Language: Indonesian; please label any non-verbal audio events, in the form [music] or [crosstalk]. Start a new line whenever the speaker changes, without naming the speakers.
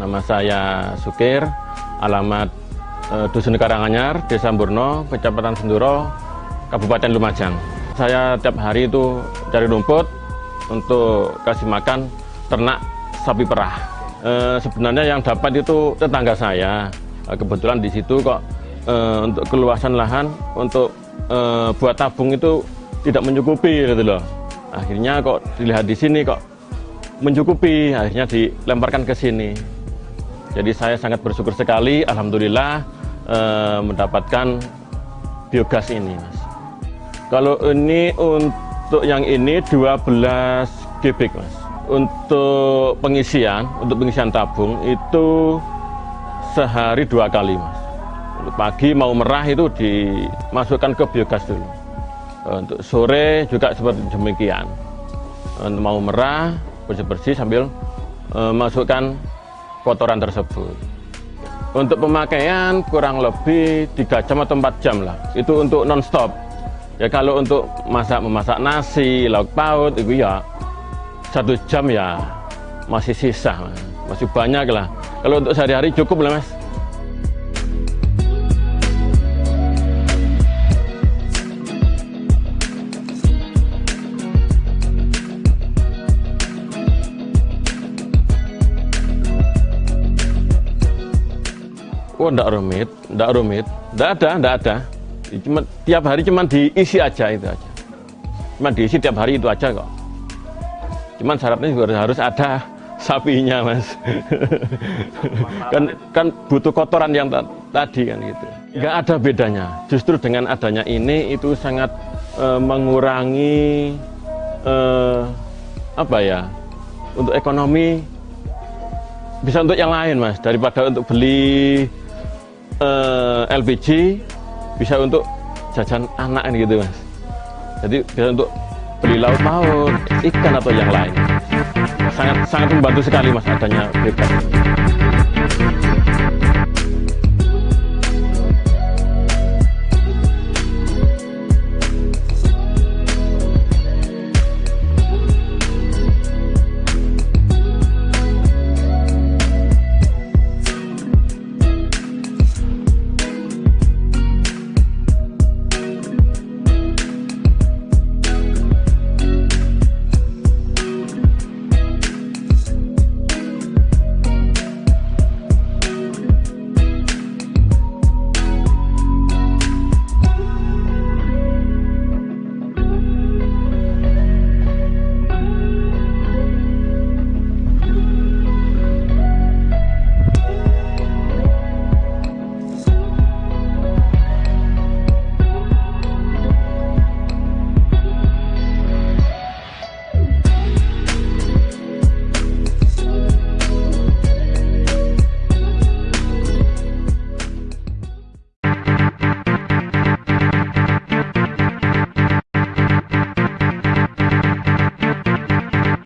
Nama saya Sukir, alamat eh, Dusun Karanganyar, Desa Burno, Kecamatan Senduro, Kabupaten Lumajang. Saya tiap hari itu cari rumput untuk kasih makan ternak sapi perah. Eh, sebenarnya yang dapat itu tetangga saya. Eh, kebetulan di situ kok eh, untuk keluasan lahan untuk eh, buat tabung itu tidak mencukupi gitu loh. Akhirnya kok dilihat di sini kok mencukupi, akhirnya dilemparkan ke sini. Jadi saya sangat bersyukur sekali, alhamdulillah eh, mendapatkan biogas ini, Mas. Kalau ini untuk yang ini 12 kubik, Mas. Untuk pengisian, untuk pengisian tabung itu sehari dua kali, Mas. Pagi mau merah itu dimasukkan ke biogas dulu. Untuk sore juga seperti demikian. Untuk mau merah, bersih-bersih sambil uh, masukkan kotoran tersebut. Untuk pemakaian kurang lebih 3 jam atau 4 jam lah. Itu untuk non-stop. Ya kalau untuk masak memasak nasi, lauk paut itu ya satu jam ya masih sisa, masih banyak lah. Kalau untuk sehari-hari cukup lah mas. Oh, enggak rumit, enggak rumit, enggak ada, enggak ada. Cuma tiap hari cuma diisi aja itu aja. Cuma diisi tiap hari itu aja kok. Cuman syaratnya juga harus ada [laughs] sapinya, Mas. kan kan butuh kotoran yang tadi kan gitu. Enggak ada bedanya. Justru dengan adanya ini itu sangat uh, mengurangi uh, apa ya? Untuk ekonomi bisa untuk yang lain, Mas, daripada untuk beli eh, LPG bisa untuk jajan anak gitu mas. Jadi bisa untuk beli lauk paut ikan atau yang lain. Sangat sangat membantu sekali mas adanya bebas